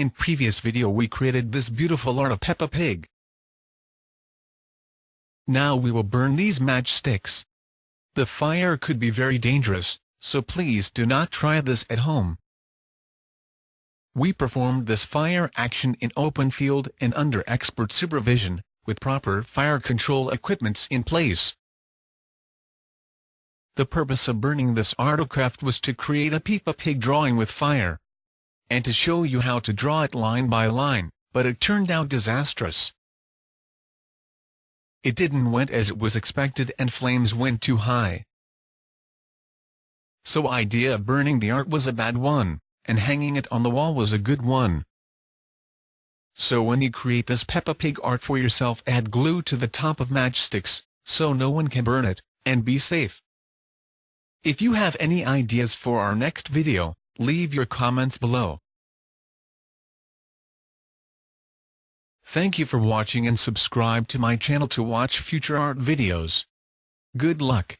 In previous video we created this beautiful art of Peppa Pig. Now we will burn these matchsticks. The fire could be very dangerous, so please do not try this at home. We performed this fire action in open field and under expert supervision, with proper fire control equipments in place. The purpose of burning this artocraft was to create a Peppa Pig drawing with fire. And to show you how to draw it line by line, but it turned out disastrous. It didn't went as it was expected and flames went too high. So idea of burning the art was a bad one, and hanging it on the wall was a good one. So when you create this Peppa Pig art for yourself add glue to the top of matchsticks, so no one can burn it, and be safe. If you have any ideas for our next video, leave your comments below. Thank you for watching and subscribe to my channel to watch future art videos. Good luck.